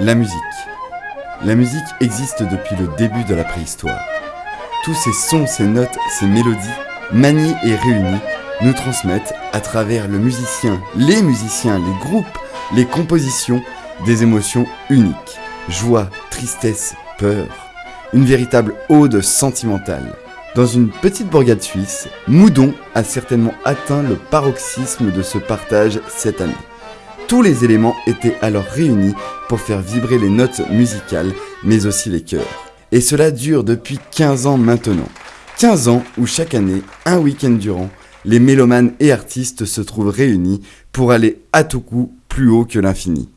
La musique. La musique existe depuis le début de la préhistoire. Tous ces sons, ces notes, ces mélodies, maniés et réunis, nous transmettent à travers le musicien, les musiciens, les groupes, les compositions, des émotions uniques. Joie, tristesse, peur. Une véritable ode sentimentale. Dans une petite bourgade suisse, Moudon a certainement atteint le paroxysme de ce partage cette année. Tous les éléments étaient alors réunis pour faire vibrer les notes musicales, mais aussi les cœurs. Et cela dure depuis 15 ans maintenant. 15 ans où chaque année, un week-end durant, les mélomanes et artistes se trouvent réunis pour aller à tout coup plus haut que l'infini.